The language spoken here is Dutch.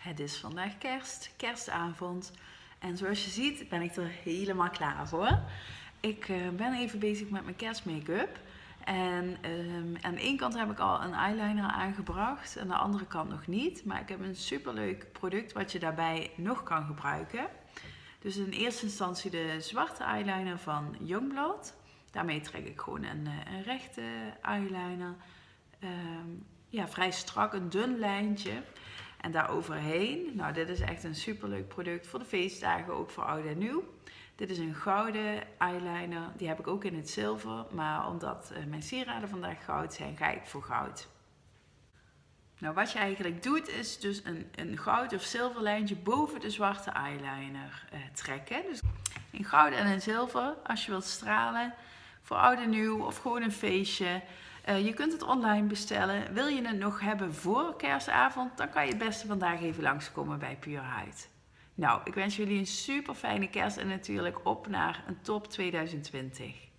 Het is vandaag kerst, kerstavond. En zoals je ziet ben ik er helemaal klaar voor. Ik uh, ben even bezig met mijn kerstmake-up. En uh, aan de ene kant heb ik al een eyeliner aangebracht. Aan de andere kant nog niet. Maar ik heb een superleuk product wat je daarbij nog kan gebruiken. Dus in eerste instantie de zwarte eyeliner van Youngblood. Daarmee trek ik gewoon een, eh, een rechte eyeliner. Um, ja, vrij strak, een dun lijntje. En daar overheen, nou dit is echt een superleuk product voor de feestdagen, ook voor oud en nieuw. Dit is een gouden eyeliner, die heb ik ook in het zilver, maar omdat eh, mijn sieraden vandaag goud zijn, ga ik voor goud. Nou, wat je eigenlijk doet, is dus een, een goud of zilver lijntje boven de zwarte eyeliner eh, trekken. Dus in goud en in zilver, als je wilt stralen, voor oud en nieuw of gewoon een feestje. Uh, je kunt het online bestellen. Wil je het nog hebben voor kerstavond, dan kan je het beste vandaag even langskomen bij Pure. Nou, ik wens jullie een super fijne kerst en natuurlijk op naar een top 2020.